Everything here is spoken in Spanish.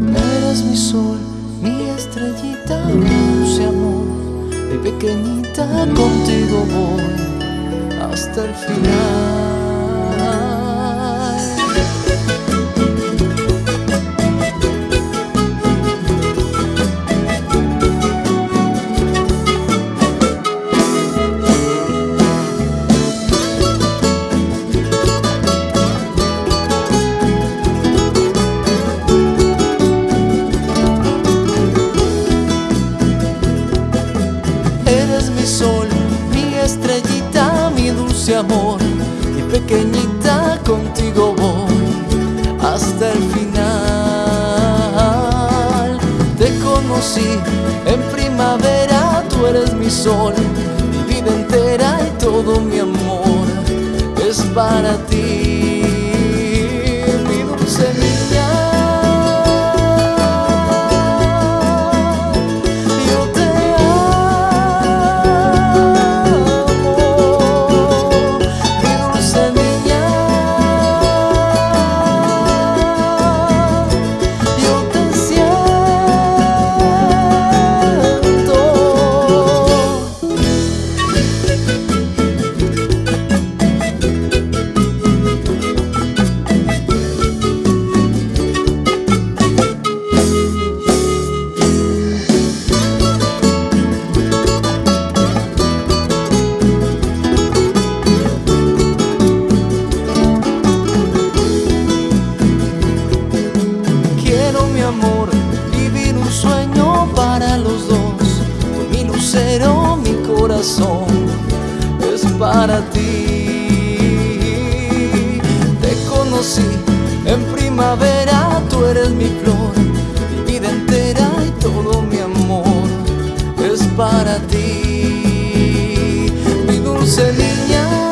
Eres mi sol, mi estrellita, dulce amor, mi pequeñita, contigo voy hasta el final. Estrellita, mi dulce amor, mi pequeñita, contigo voy hasta el final. Te conocí en primavera, tú eres mi sol, mi vida entera y todo mi amor es para ti, corazón es para ti. Te conocí en primavera, tú eres mi flor, mi vida entera y todo mi amor es para ti. Mi dulce niña.